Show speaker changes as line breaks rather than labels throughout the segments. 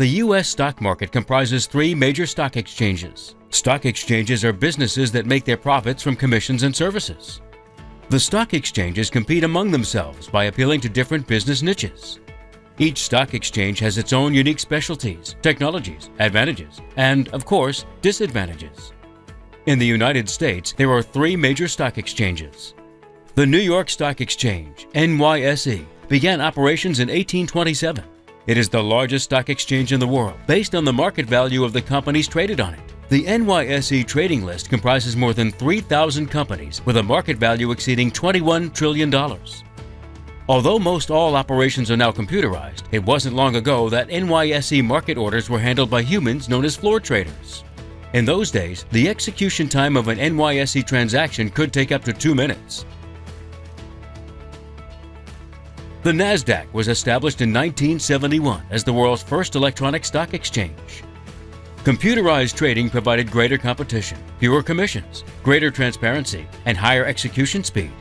The U.S. stock market comprises three major stock exchanges. Stock exchanges are businesses that make their profits from commissions and services. The stock exchanges compete among themselves by appealing to different business niches. Each stock exchange has its own unique specialties, technologies, advantages, and, of course, disadvantages. In the United States, there are three major stock exchanges. The New York Stock Exchange, NYSE, began operations in 1827. It is the largest stock exchange in the world, based on the market value of the companies traded on it. The NYSE trading list comprises more than 3,000 companies with a market value exceeding $21 trillion. Although most all operations are now computerized, it wasn't long ago that NYSE market orders were handled by humans known as floor traders. In those days, the execution time of an NYSE transaction could take up to two minutes. The NASDAQ was established in 1971 as the world's first electronic stock exchange. Computerized trading provided greater competition, fewer commissions, greater transparency, and higher execution speed.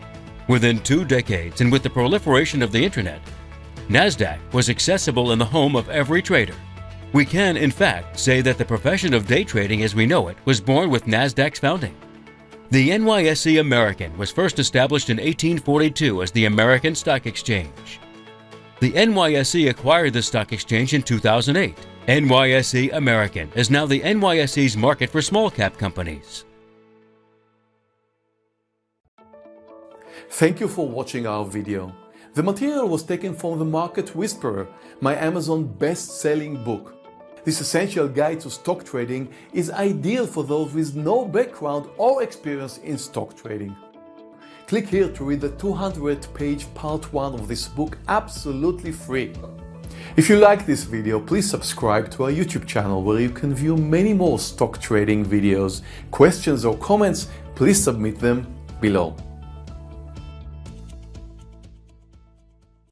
Within two decades and with the proliferation of the Internet, NASDAQ was accessible in the home of every trader. We can, in fact, say that the profession of day trading as we know it was born with NASDAQ's founding. The NYSE American was first established in 1842 as the American Stock Exchange. The NYSE acquired the stock exchange in 2008. NYSE American is now the NYSE's market for small cap companies.
Thank you for watching our video. The material was taken from The Market Whisperer, my Amazon best-selling book. This essential guide to stock trading is ideal for those with no background or experience in stock trading. Click here to read the 200 page part 1 of this book absolutely free. If you like this video, please subscribe to our YouTube channel where you can view many more stock trading videos. Questions or comments, please submit them below.